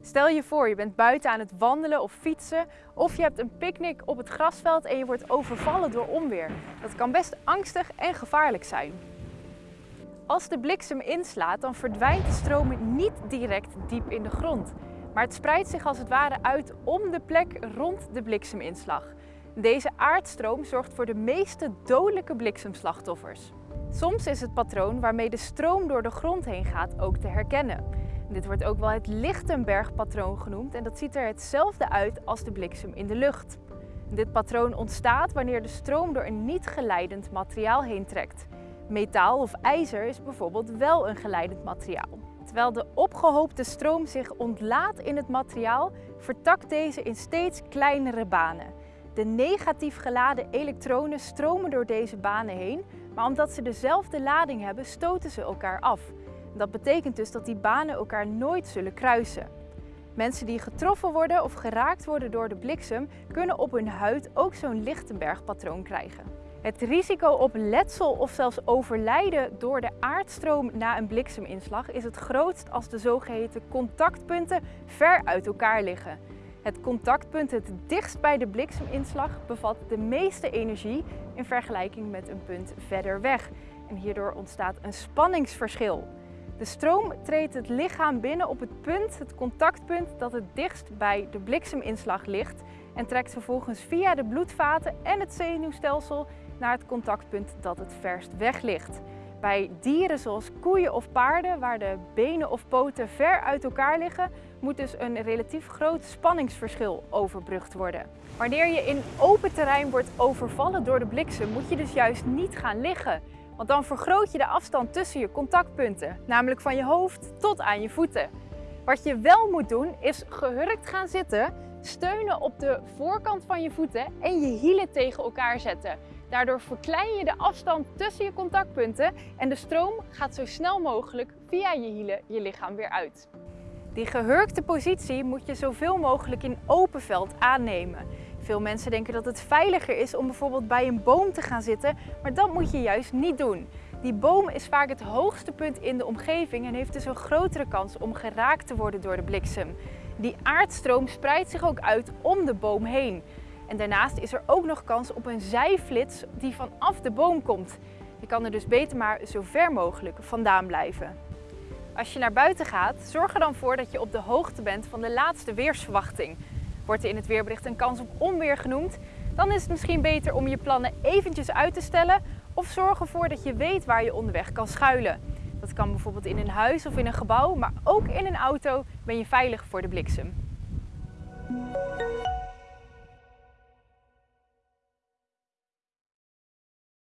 Stel je voor, je bent buiten aan het wandelen of fietsen of je hebt een picknick op het grasveld en je wordt overvallen door onweer. Dat kan best angstig en gevaarlijk zijn. Als de bliksem inslaat, dan verdwijnt de stroom niet direct diep in de grond. Maar het spreidt zich als het ware uit om de plek rond de blikseminslag. Deze aardstroom zorgt voor de meeste dodelijke bliksemslachtoffers. Soms is het patroon waarmee de stroom door de grond heen gaat ook te herkennen. Dit wordt ook wel het Lichtenberg-patroon genoemd en dat ziet er hetzelfde uit als de bliksem in de lucht. Dit patroon ontstaat wanneer de stroom door een niet geleidend materiaal heen trekt. Metaal of ijzer is bijvoorbeeld wel een geleidend materiaal. Terwijl de opgehoopte stroom zich ontlaat in het materiaal, vertakt deze in steeds kleinere banen. De negatief geladen elektronen stromen door deze banen heen, maar omdat ze dezelfde lading hebben, stoten ze elkaar af. Dat betekent dus dat die banen elkaar nooit zullen kruisen. Mensen die getroffen worden of geraakt worden door de bliksem kunnen op hun huid ook zo'n Lichtenberg-patroon krijgen. Het risico op letsel of zelfs overlijden door de aardstroom na een blikseminslag is het grootst als de zogeheten contactpunten ver uit elkaar liggen. Het contactpunt het dichtst bij de blikseminslag bevat de meeste energie in vergelijking met een punt verder weg. En hierdoor ontstaat een spanningsverschil. De stroom treedt het lichaam binnen op het punt, het contactpunt dat het dichtst bij de blikseminslag ligt en trekt vervolgens via de bloedvaten en het zenuwstelsel naar het contactpunt dat het verst weg ligt. Bij dieren zoals koeien of paarden, waar de benen of poten ver uit elkaar liggen, moet dus een relatief groot spanningsverschil overbrugd worden. Wanneer je in open terrein wordt overvallen door de bliksem, moet je dus juist niet gaan liggen. Want dan vergroot je de afstand tussen je contactpunten, namelijk van je hoofd tot aan je voeten. Wat je wel moet doen, is gehurkt gaan zitten, steunen op de voorkant van je voeten en je hielen tegen elkaar zetten. Daardoor verklein je de afstand tussen je contactpunten en de stroom gaat zo snel mogelijk via je hielen je lichaam weer uit. Die gehurkte positie moet je zoveel mogelijk in open veld aannemen. Veel mensen denken dat het veiliger is om bijvoorbeeld bij een boom te gaan zitten, maar dat moet je juist niet doen. Die boom is vaak het hoogste punt in de omgeving en heeft dus een grotere kans om geraakt te worden door de bliksem. Die aardstroom spreidt zich ook uit om de boom heen. En daarnaast is er ook nog kans op een zijflits die vanaf de boom komt. Je kan er dus beter maar zo ver mogelijk vandaan blijven. Als je naar buiten gaat, zorg er dan voor dat je op de hoogte bent van de laatste weersverwachting. Wordt er in het weerbericht een kans op onweer genoemd, dan is het misschien beter om je plannen eventjes uit te stellen of zorg ervoor dat je weet waar je onderweg kan schuilen. Dat kan bijvoorbeeld in een huis of in een gebouw, maar ook in een auto ben je veilig voor de bliksem.